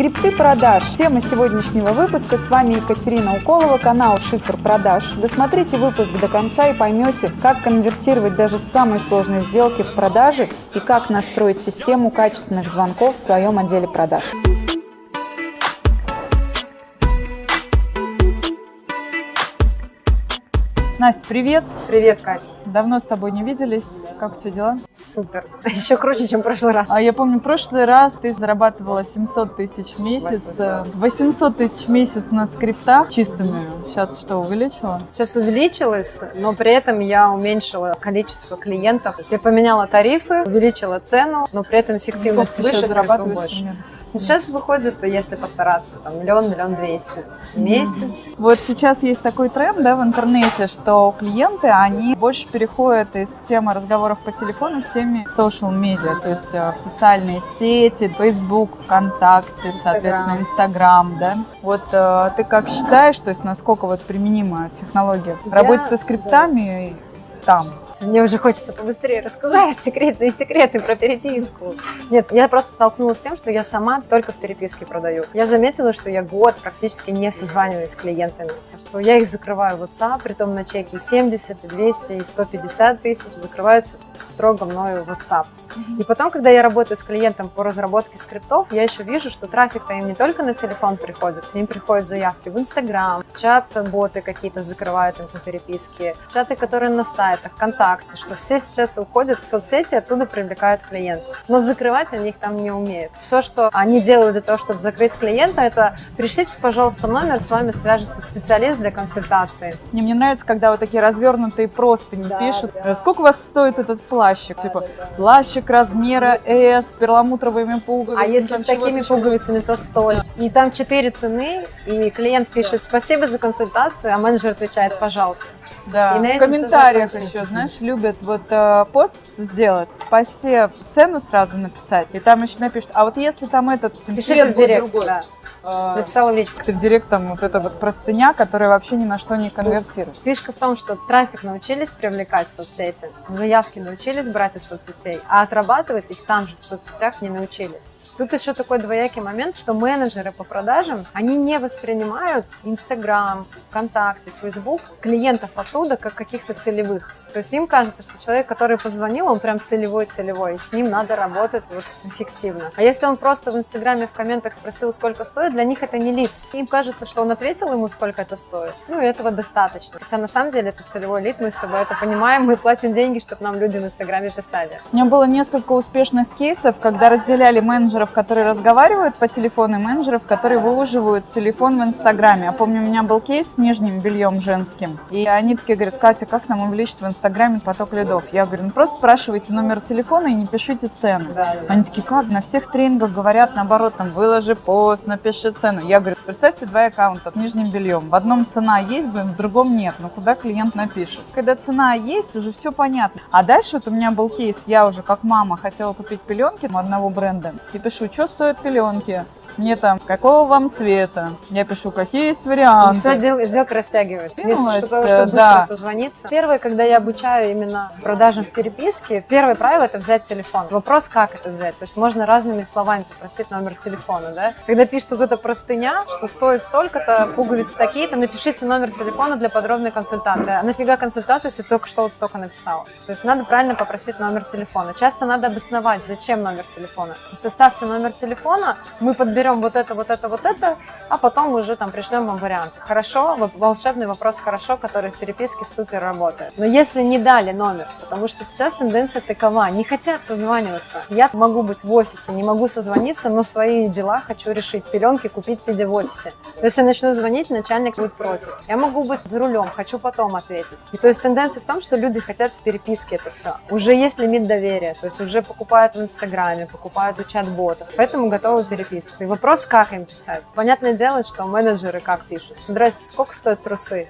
Скрипты продаж. Тема сегодняшнего выпуска. С вами Екатерина Уколова, канал Шифр продаж. Досмотрите выпуск до конца и поймете, как конвертировать даже самые сложные сделки в продажи и как настроить систему качественных звонков в своем отделе продаж. Настя, привет! Привет, Катя. Давно с тобой не виделись. Как у тебя дела? Супер. Еще круче, чем в прошлый раз. А я помню, в прошлый раз ты зарабатывала 700 тысяч в месяц. 800. 800 тысяч в месяц на скриптах чистыми. Сейчас что, увеличила? Сейчас увеличилось, но при этом я уменьшила количество клиентов. То есть я поменяла тарифы, увеличила цену, но при этом эффективность выше, зарабатываешь больше. примерно? Сейчас выходит, если постараться, там миллион, миллион двести в месяц. Вот сейчас есть такой тренд да, в интернете, что клиенты, они больше переходят из темы разговоров по телефону в теме social media, то есть э, в социальные сети, Facebook, ВКонтакте, соответственно, Инстаграм, да. Вот э, ты как считаешь, то есть насколько вот применима технология работать со скриптами там? Мне уже хочется побыстрее рассказать секретные секреты про переписку. Нет, я просто столкнулась с тем, что я сама только в переписке продаю. Я заметила, что я год практически не созваниваюсь с клиентами, что я их закрываю в WhatsApp, притом на чеки 70, и 200, и 150 тысяч закрываются строго мною в WhatsApp. И потом, когда я работаю с клиентом по разработке скриптов, я еще вижу, что трафик-то им не только на телефон приходит, к ним приходят заявки в Инстаграм, чат-боты какие-то закрывают им по переписке, чаты, которые на сайтах, ВКонтакте, что все сейчас уходят в соцсети, оттуда привлекают клиентов. Но закрывать они их там не умеют. Все, что они делают для того, чтобы закрыть клиента, это пришлите, пожалуйста, номер, с вами свяжется специалист для консультации. Мне, мне нравится, когда вот такие развернутые просто не Да, пишут. да. «Э, Сколько у вас стоит этот плащик? Да, типа, да, да. плащик размера S с перламутровыми пуговицами. А если с такими пуговицами, то столь. И там четыре цены, и клиент пишет спасибо за консультацию, а менеджер отвечает пожалуйста. Да, И в комментариях еще, знаешь, любят вот э, пост сделать, в посте цену сразу написать, и там еще напишут, а вот если там этот Пишите цвет в директ, другой, да. э, Написала в личку. ты в директ там вот эта вот простыня, которая вообще ни на что не конвертирует. Фишка в том, что трафик научились привлекать в соцсети, заявки научились брать из соцсетей, а отрабатывать их там же в соцсетях не научились. Тут еще такой двоякий момент, что менеджеры по продажам, они не воспринимают Инстаграм, ВКонтакте, Фейсбук клиентов оттуда как каких-то целевых. То есть им кажется, что человек, который позвонил, он прям целевой-целевой, и с ним надо работать вот эффективно. А если он просто в Инстаграме в комментах спросил, сколько стоит, для них это не лид. Им кажется, что он ответил ему, сколько это стоит. Ну и этого достаточно. Хотя на самом деле это целевой лид, мы с тобой это понимаем, мы платим деньги, чтобы нам люди в Инстаграме писали. У меня было несколько успешных кейсов, когда разделяли менеджеров, которые разговаривают по телефону, и менеджеров, которые выложивают телефон в Инстаграме. Я помню, у меня был кейс с нижним бельем женским, и они такие говорят, Катя, как нам увеличить в Инстаграме поток лидов? Я говорю, ну просто спрашивайте номер телефона и не пишите цену. Да, да. Они такие, как? На всех тренингах говорят, наоборот, там, выложи пост, напиши цену. Я говорю, представьте два аккаунта с нижним бельем. В одном цена есть, в другом нет. Ну, куда клиент напишет? Когда цена есть, уже все понятно. А дальше вот у меня был кейс, я уже как мама хотела купить пеленки у одного бренда. И пишу, что стоят пеленки? Мне там, какого вам цвета? Я пишу, какие есть варианты. Все, дел- сделка растягивается. Вместо того, чтобы быстро да. созвониться. Первое, когда я обучаю именно продажам в переписке, первое правило – это взять телефон. Вопрос, как это взять. То есть можно разными словами попросить номер телефона, да? Когда пишет вот эта простыня, что стоит столько-то, пуговицы такие-то, напишите номер телефона для подробной консультации. А нафига консультация, если только что вот столько написала? То есть надо правильно попросить номер телефона. Часто надо обосновать, зачем номер телефона. То есть оставьте номер телефона, мы подберем вот это, вот это, вот это, а потом уже там пришлем вам вариант. Хорошо, волшебный вопрос хорошо, который в переписке супер работает. Но если не дали номер, потому что сейчас тенденция такова, не хотят созваниваться. Я могу быть в офисе, не могу созвониться, но свои дела хочу решить. Пеленки купить, сидя в офисе. То есть я начну звонить, начальник будет против. Я могу быть за рулем, хочу потом ответить. И то есть тенденция в том, что люди хотят в переписке это все. Уже есть лимит доверия, то есть уже покупают в Инстаграме, покупают у чат-ботов, поэтому готовы переписываться. Вопрос, как им писать. Понятное дело, что менеджеры как пишут. Здрасте, сколько стоят трусы?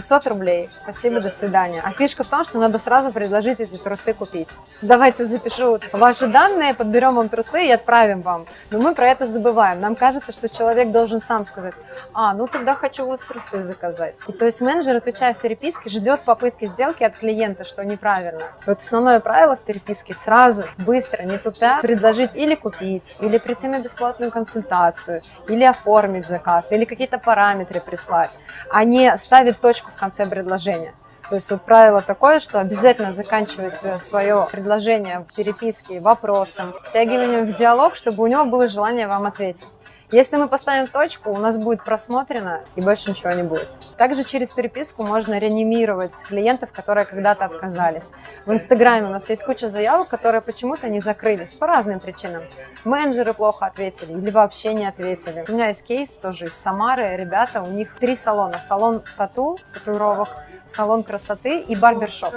500 рублей. Спасибо, до свидания. А фишка в том, что надо сразу предложить эти трусы купить. Давайте запишу ваши данные, подберем вам трусы и отправим вам. Но мы про это забываем. Нам кажется, что человек должен сам сказать, а, ну тогда хочу вас трусы заказать. И, то есть менеджер, отвечая в переписке, ждет попытки сделки от клиента, что неправильно. Вот основное правило в переписке сразу, быстро, не тупя, предложить или купить, или прийти на бесплатную консультацию, или оформить заказ, или какие-то параметры прислать, а не ставить точку в конце предложения. То есть вот правило такое, что обязательно заканчивать свое предложение в переписке вопросом, втягиванием в диалог, чтобы у него было желание вам ответить. Если мы поставим точку, у нас будет просмотрено и больше ничего не будет. Также через переписку можно реанимировать клиентов, которые когда-то отказались. В Инстаграме у нас есть куча заявок, которые почему-то не закрылись по разным причинам. Менеджеры плохо ответили или вообще не ответили. У меня есть кейс тоже из Самары. Ребята, у них три салона. Салон тату, татуировок, салон красоты и барбершоп.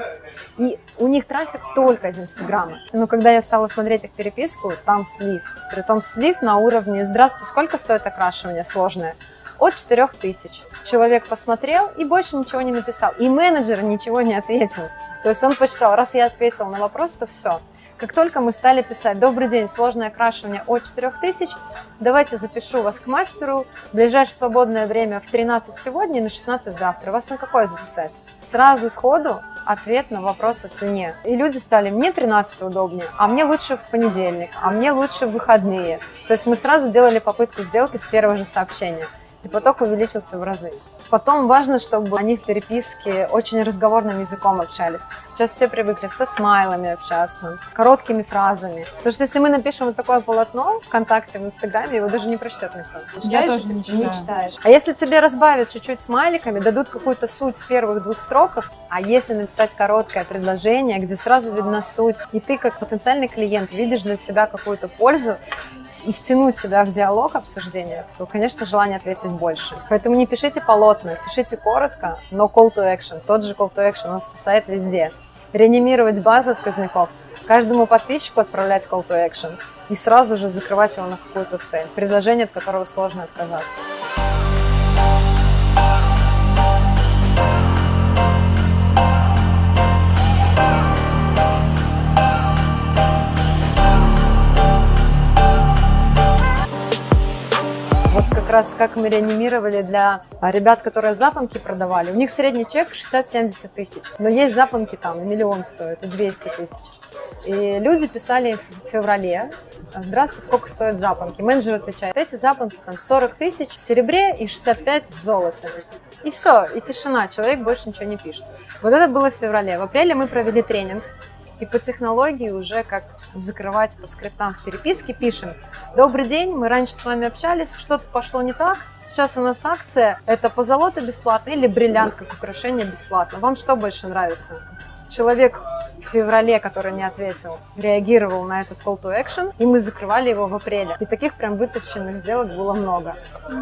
И у них трафик только из Инстаграма. Но когда я стала смотреть их переписку, там слив. Притом слив на уровне «Здравствуйте, сколько стоит окрашивание сложное?» От 4000. Человек посмотрел и больше ничего не написал. И менеджер ничего не ответил. То есть он посчитал, раз я ответил на вопрос, то все. Как только мы стали писать «Добрый день, сложное окрашивание от 4000, давайте запишу вас к мастеру, в ближайшее свободное время в 13 сегодня и на 16 завтра». Вас на какое записать? Сразу сходу ответ на вопрос о цене. И люди стали, мне 13 удобнее, а мне лучше в понедельник, а мне лучше в выходные. То есть мы сразу делали попытку сделки с первого же сообщения и поток увеличился в разы. Потом важно, чтобы они в переписке очень разговорным языком общались. Сейчас все привыкли со смайлами общаться, короткими фразами. Потому что если мы напишем вот такое полотно ВКонтакте, в Инстаграме, его даже не прочтет никто. Я тоже не читаю. Не читаешь. А если тебе разбавят чуть-чуть смайликами, дадут какую-то суть в первых двух строках, а если написать короткое предложение, где сразу видна суть, и ты как потенциальный клиент видишь для себя какую-то пользу, и втянуть себя в диалог обсуждения, то, конечно, желание ответить больше. Поэтому не пишите полотна, пишите коротко, но call to action. Тот же call to action, он спасает везде. Реанимировать базу отказников, каждому подписчику отправлять call to action и сразу же закрывать его на какую-то цель, предложение, от которого сложно отказаться. Раз как мы реанимировали для а, ребят, которые запонки продавали. У них средний чек 60-70 тысяч, но есть запонки там, миллион стоит, и 200 тысяч. И люди писали в феврале, здравствуйте, сколько стоят запонки? Менеджер отвечает, эти запонки там 40 тысяч в серебре и 65 в золоте. И все, и тишина, человек больше ничего не пишет. Вот это было в феврале. В апреле мы провели тренинг и по технологии уже как закрывать по скриптам в переписке пишем. Добрый день, мы раньше с вами общались, что-то пошло не так. Сейчас у нас акция, это позолота бесплатно или бриллиант как украшение бесплатно. Вам что больше нравится? Человек в феврале, который не ответил, реагировал на этот call to action, и мы закрывали его в апреле. И таких прям вытащенных сделок было много.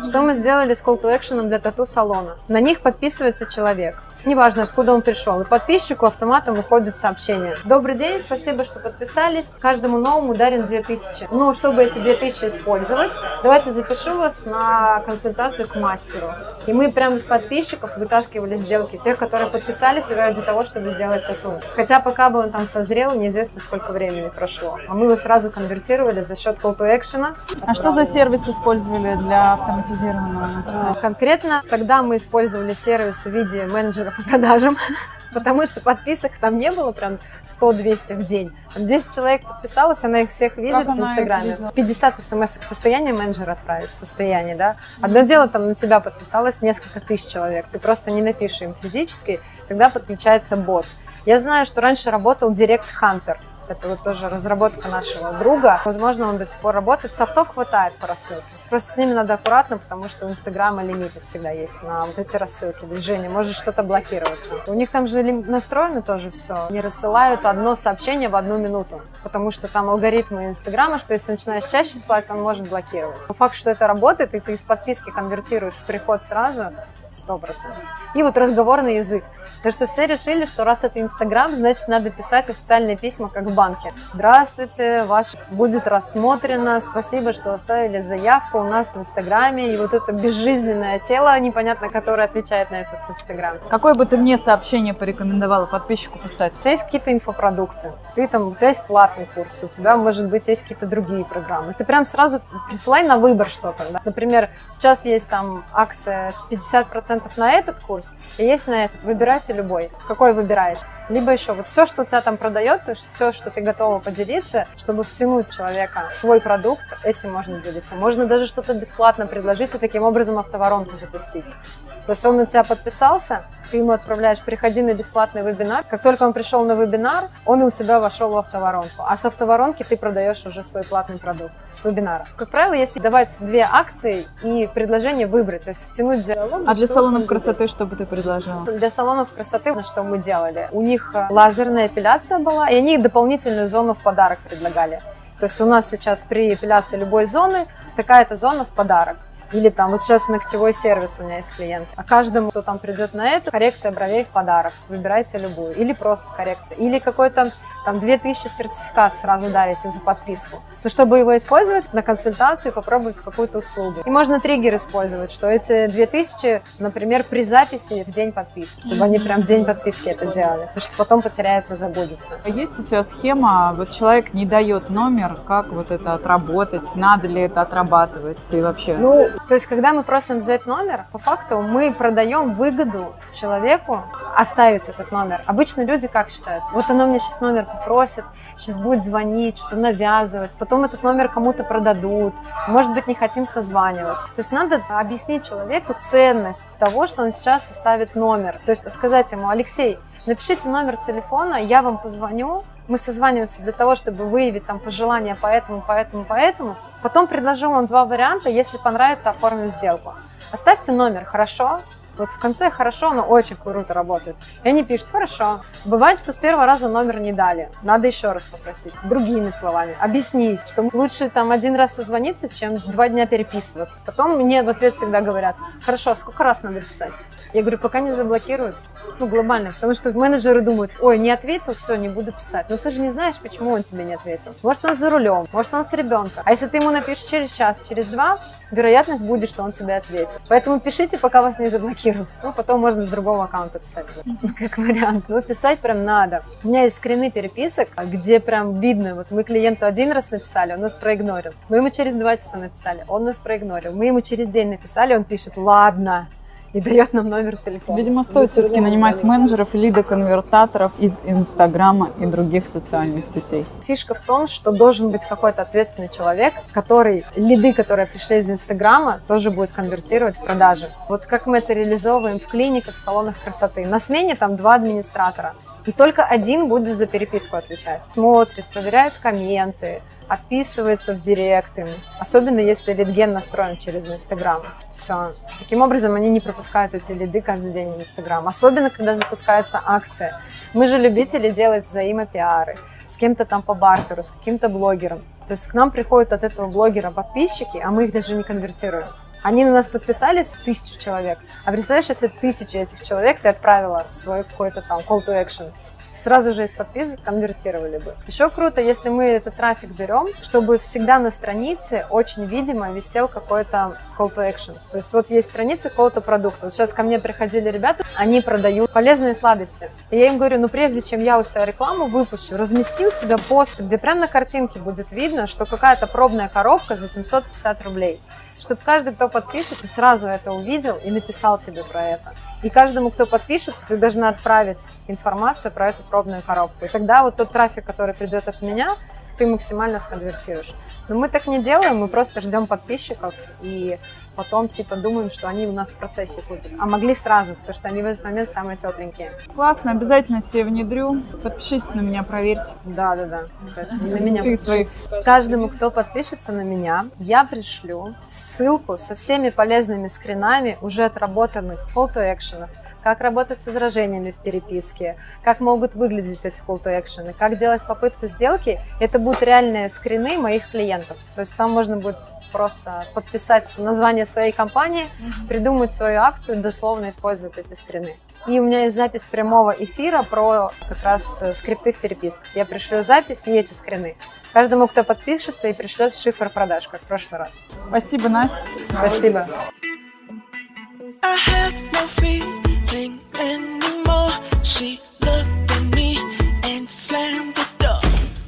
Что мы сделали с call to action для тату-салона? На них подписывается человек неважно, откуда он пришел. И подписчику автоматом выходит сообщение. Добрый день, спасибо, что подписались. Каждому новому дарен 2000. Ну, чтобы эти 2000 использовать, давайте запишу вас на консультацию к мастеру. И мы прямо из подписчиков вытаскивали сделки, тех, которые подписались ради того, чтобы сделать тату. Хотя пока бы он там созрел, неизвестно, сколько времени прошло. А мы его сразу конвертировали за счет call to action. А что за сервис использовали для автоматизированного? Конкретно, когда мы использовали сервис в виде менеджера по продажам, потому что подписок там не было прям 100-200 в день. Там 10 человек подписалось, она их всех видит как в Инстаграме. 50 смс к состоянию менеджера отправить, состояние, да. Одно дело, там на тебя подписалось несколько тысяч человек, ты просто не напишешь им физически, тогда подключается бот. Я знаю, что раньше работал Direct Hunter, это вот тоже разработка нашего друга. Возможно, он до сих пор работает. Софтов хватает по рассылке. Просто с ними надо аккуратно, потому что у Инстаграма лимиты всегда есть на вот эти рассылки, движения. Может что-то блокироваться. У них там же настроено тоже все. Не рассылают одно сообщение в одну минуту, потому что там алгоритмы Инстаграма, что если начинаешь чаще слать, он может блокировать. Но факт, что это работает, и ты из подписки конвертируешь в приход сразу, Сто процентов. И вот разговорный язык. То, что все решили, что раз это Инстаграм, значит, надо писать официальные письма, как в банке. Здравствуйте, ваш будет рассмотрено, спасибо, что оставили заявку у нас в Инстаграме. И вот это безжизненное тело, непонятно, которое отвечает на этот Инстаграм. Какое бы ты мне сообщение порекомендовала подписчику писать? У тебя есть какие-то инфопродукты, ты там, у тебя есть платный курс, у тебя, может быть, есть какие-то другие программы. Ты прям сразу присылай на выбор что-то. Да? Например, сейчас есть там акция 50% на этот курс, и есть на этот. Выбирайте любой. Какой выбираете? Либо еще вот все, что у тебя там продается, все, что ты готова поделиться, чтобы втянуть человека в свой продукт, этим можно делиться. Можно даже что-то бесплатно предложить и таким образом автоворонку запустить. То есть он на тебя подписался, ты ему отправляешь, приходи на бесплатный вебинар. Как только он пришел на вебинар, он у тебя вошел в автоворонку. А с автоворонки ты продаешь уже свой платный продукт с вебинара. Как правило, если давать две акции и предложение выбрать, то есть втянуть диалог. А для салонов красоты что бы ты предложила? Для салонов красоты, на что мы делали? У них э, лазерная эпиляция была, и они дополнительную зону в подарок предлагали. То есть у нас сейчас при эпиляции любой зоны такая-то зона в подарок. Или там, вот сейчас ногтевой сервис у меня есть клиент. А каждому, кто там придет на это, коррекция бровей в подарок. Выбирайте любую. Или просто коррекция. Или какой-то там 2000 сертификат сразу дарите за подписку. То, чтобы его использовать на консультации, попробовать какую-то услугу. И можно триггер использовать, что эти 2000, например, при записи в день подписки. Чтобы они прям в день подписки это делали. Потому что потом потеряется, забудется. А Есть у тебя схема, вот человек не дает номер, как вот это отработать, надо ли это отрабатывать и вообще? Ну, то есть, когда мы просим взять номер, по факту мы продаем выгоду человеку оставить этот номер. Обычно люди как считают? Вот она мне сейчас номер попросит, сейчас будет звонить, что навязывать, потом этот номер кому-то продадут, может быть, не хотим созваниваться. То есть надо объяснить человеку ценность того, что он сейчас оставит номер. То есть сказать ему, Алексей, напишите номер телефона, я вам позвоню, мы созваниваемся для того, чтобы выявить там пожелания по этому, по этому, по этому. Потом предложу вам два варианта, если понравится, оформим сделку. Оставьте номер, хорошо? Вот в конце хорошо, но очень круто работает. И они пишут, хорошо. Бывает, что с первого раза номер не дали. Надо еще раз попросить. Другими словами. Объяснить, что лучше там один раз созвониться, чем два дня переписываться. Потом мне в ответ всегда говорят, хорошо, сколько раз надо писать? Я говорю, пока не заблокируют. Ну, глобально. Потому что менеджеры думают, ой, не ответил, все, не буду писать. Но ты же не знаешь, почему он тебе не ответил. Может, он за рулем, может, он с ребенком. А если ты ему напишешь через час, через два, вероятность будет, что он тебе ответит. Поэтому пишите, пока вас не заблокируют. Ну, потом можно с другого аккаунта писать, как вариант. Но писать прям надо. У меня есть скрины переписок, где прям видно, вот мы клиенту один раз написали, он нас проигнорил. Мы ему через два часа написали, он нас проигнорил. Мы ему через день написали, он пишет, ладно, и дает нам номер телефона. Видимо, стоит все-таки нанимать менеджеров, лидоконвертаторов из Инстаграма и других социальных сетей. Фишка в том, что должен быть какой-то ответственный человек, который лиды, которые пришли из Инстаграма, тоже будет конвертировать в продажи. Вот как мы это реализовываем в клиниках, в салонах красоты. На смене там два администратора, и только один будет за переписку отвечать. Смотрит, проверяет комменты, отписывается в директ им. Особенно если лидген настроен через Инстаграм. Все. Таким образом, они не пропускают эти лиды каждый день в Инстаграм. Особенно, когда запускается акция. Мы же любители делать взаимопиары с кем-то там по бартеру, с каким-то блогером. То есть к нам приходят от этого блогера подписчики, а мы их даже не конвертируем. Они на нас подписались, тысячу человек. А представляешь, если тысячи этих человек ты отправила свой какой-то там call to action, сразу же из подписок конвертировали бы. Еще круто, если мы этот трафик берем, чтобы всегда на странице очень видимо висел какой-то call to action. То есть вот есть страница какого-то продукта. Вот сейчас ко мне приходили ребята, они продают полезные сладости. И я им говорю, ну прежде чем я у себя рекламу выпущу, размести у себя пост, где прямо на картинке будет видно, что какая-то пробная коробка за 750 рублей чтобы каждый, кто подпишется, сразу это увидел и написал тебе про это. И каждому, кто подпишется, ты должна отправить информацию про эту пробную коробку. И тогда вот тот трафик, который придет от меня, ты максимально сконвертируешь. Но мы так не делаем, мы просто ждем подписчиков и потом типа думаем, что они у нас в процессе купят. А могли сразу, потому что они в этот момент самые тепленькие. Классно, обязательно себе внедрю. Подпишитесь на меня, проверьте. Да, да, да. Кстати, на меня подпишитесь. Каждому, кто подпишется на меня, я пришлю ссылку со всеми полезными скринами уже отработанных action, как работать с возражениями в переписке, как могут выглядеть эти call to action, как делать попытку сделки. Это будут реальные скрины моих клиентов. То есть там можно будет просто подписать название своей компании, придумать свою акцию, дословно использовать эти скрины. И у меня есть запись прямого эфира про как раз э, скрипты в переписках. Я пришлю запись и эти скрины. Каждому, кто подпишется и пришлет шифр продаж, как в прошлый раз. Спасибо, Настя. Спасибо. I have no nothing anymore. She looked at me and slammed the door.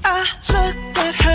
I looked at her.